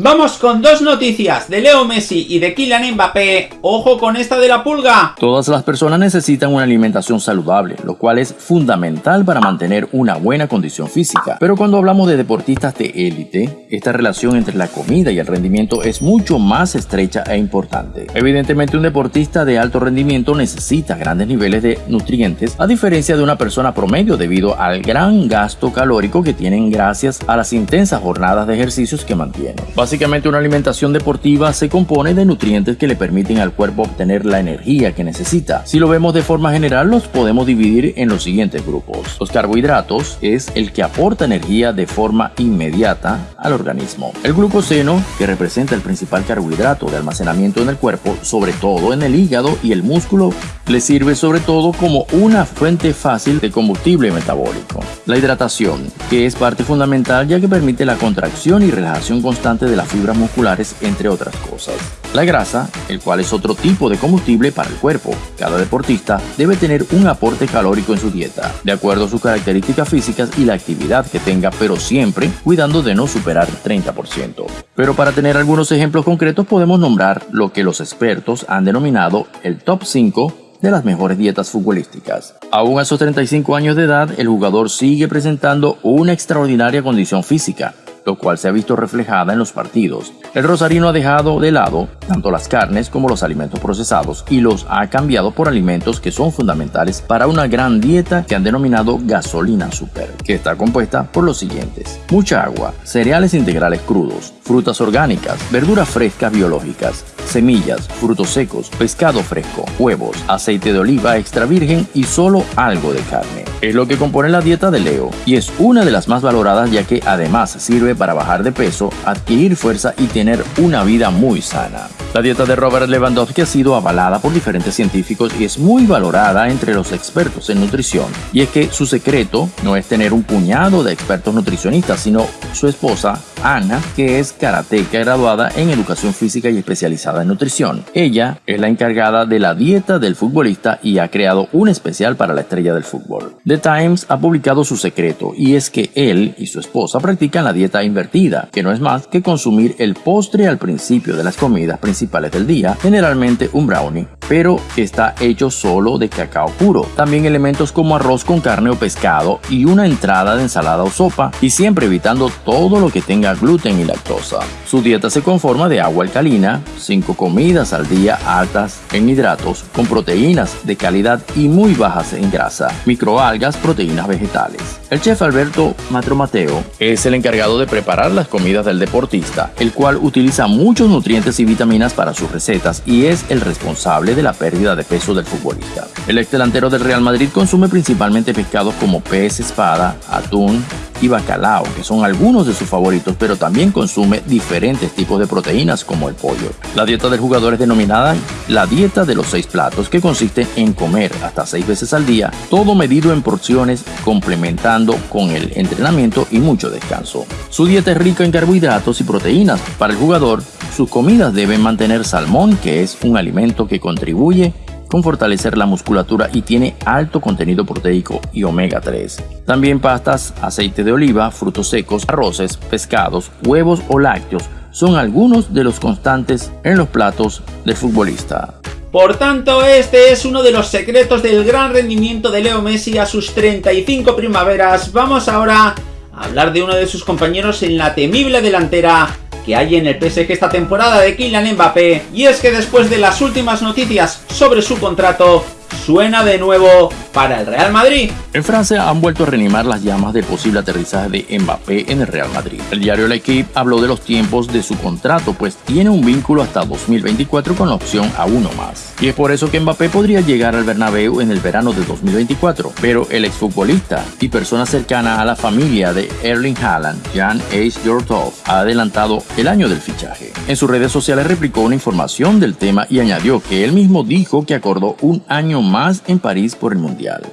Vamos con dos noticias de Leo Messi y de Kylian Mbappé. ¡Ojo con esta de la pulga! Todas las personas necesitan una alimentación saludable, lo cual es fundamental para mantener una buena condición física. Pero cuando hablamos de deportistas de élite, esta relación entre la comida y el rendimiento es mucho más estrecha e importante. Evidentemente un deportista de alto rendimiento necesita grandes niveles de nutrientes, a diferencia de una persona promedio debido al gran gasto calórico que tienen gracias a las intensas jornadas de ejercicios que mantienen. Básicamente una alimentación deportiva se compone de nutrientes que le permiten al cuerpo obtener la energía que necesita. Si lo vemos de forma general los podemos dividir en los siguientes grupos. Los carbohidratos es el que aporta energía de forma inmediata al organismo. El glucoseno, que representa el principal carbohidrato de almacenamiento en el cuerpo, sobre todo en el hígado y el músculo, le sirve sobre todo como una fuente fácil de combustible metabólico. La hidratación, que es parte fundamental ya que permite la contracción y relajación constante de las fibras musculares, entre otras cosas. La grasa, el cual es otro tipo de combustible para el cuerpo. Cada deportista debe tener un aporte calórico en su dieta, de acuerdo a sus características físicas y la actividad que tenga, pero siempre cuidando de no superar el 30%. Pero para tener algunos ejemplos concretos podemos nombrar lo que los expertos han denominado el top 5 de las mejores dietas futbolísticas. Aún a sus 35 años de edad, el jugador sigue presentando una extraordinaria condición física, lo cual se ha visto reflejada en los partidos. El rosarino ha dejado de lado tanto las carnes como los alimentos procesados y los ha cambiado por alimentos que son fundamentales para una gran dieta que han denominado gasolina super, que está compuesta por los siguientes. Mucha agua, cereales integrales crudos, frutas orgánicas, verduras frescas biológicas, semillas, frutos secos, pescado fresco, huevos, aceite de oliva extra virgen y solo algo de carne. Es lo que compone la dieta de Leo y es una de las más valoradas ya que además sirve para bajar de peso, adquirir fuerza y tener una vida muy sana. La dieta de Robert Lewandowski ha sido avalada por diferentes científicos y es muy valorada entre los expertos en nutrición. Y es que su secreto no es tener un puñado de expertos nutricionistas, sino su esposa, Ana, que es karateca graduada en educación física y especializada en nutrición. Ella es la encargada de la dieta del futbolista y ha creado un especial para la estrella del fútbol. The Times ha publicado su secreto y es que él y su esposa practican la dieta invertida, que no es más que consumir el postre al principio de las comidas principales del día, generalmente un brownie, pero está hecho solo de cacao puro. También elementos como arroz con carne o pescado y una entrada de ensalada o sopa, y siempre evitando todo lo que tenga gluten y lactosa. Su dieta se conforma de agua alcalina, 5 comidas al día altas en hidratos, con proteínas de calidad y muy bajas en grasa, microalgas, proteínas vegetales. El chef Alberto Matromateo es el encargado de preparar las comidas del deportista, el cual utiliza muchos nutrientes y vitaminas para sus recetas y es el responsable de la pérdida de peso del futbolista. El ex delantero del Real Madrid consume principalmente pescados como pez espada, atún, y bacalao, que son algunos de sus favoritos, pero también consume diferentes tipos de proteínas como el pollo. La dieta del jugador es denominada la dieta de los seis platos, que consiste en comer hasta seis veces al día, todo medido en porciones, complementando con el entrenamiento y mucho descanso. Su dieta es rica en carbohidratos y proteínas. Para el jugador, sus comidas deben mantener salmón, que es un alimento que contribuye con fortalecer la musculatura y tiene alto contenido proteico y omega 3. También pastas, aceite de oliva, frutos secos, arroces, pescados, huevos o lácteos son algunos de los constantes en los platos del futbolista. Por tanto, este es uno de los secretos del gran rendimiento de Leo Messi a sus 35 primaveras. Vamos ahora a hablar de uno de sus compañeros en la temible delantera que hay en el PSG esta temporada de Kylian Mbappé. Y es que después de las últimas noticias sobre su contrato suena de nuevo para el Real Madrid. En Francia han vuelto a reanimar las llamas del posible aterrizaje de Mbappé en el Real Madrid. El diario L'Equipe habló de los tiempos de su contrato, pues tiene un vínculo hasta 2024 con la opción a uno más. Y es por eso que Mbappé podría llegar al Bernabéu en el verano de 2024. Pero el exfutbolista y persona cercana a la familia de Erling Haaland, Jan Ace Jortov, ha adelantado el año del fichaje. En sus redes sociales replicó una información del tema y añadió que él mismo dijo que acordó un año más en París por el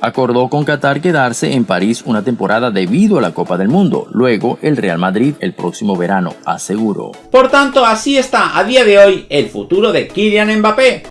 Acordó con Qatar quedarse en París una temporada debido a la Copa del Mundo. Luego el Real Madrid el próximo verano, aseguró. Por tanto, así está a día de hoy el futuro de Kylian Mbappé.